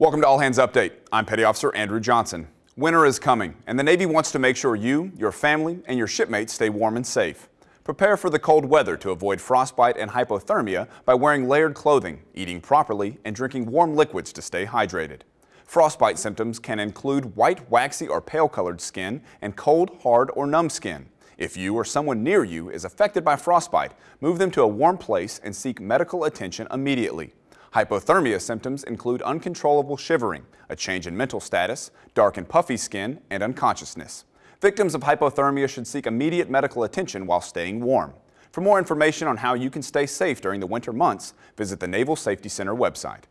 Welcome to All Hands Update. I'm Petty Officer Andrew Johnson. Winter is coming, and the Navy wants to make sure you, your family, and your shipmates stay warm and safe. Prepare for the cold weather to avoid frostbite and hypothermia by wearing layered clothing, eating properly, and drinking warm liquids to stay hydrated. Frostbite symptoms can include white, waxy, or pale-colored skin and cold, hard, or numb skin. If you or someone near you is affected by frostbite, move them to a warm place and seek medical attention immediately. Hypothermia symptoms include uncontrollable shivering, a change in mental status, dark and puffy skin, and unconsciousness. Victims of hypothermia should seek immediate medical attention while staying warm. For more information on how you can stay safe during the winter months, visit the Naval Safety Center website.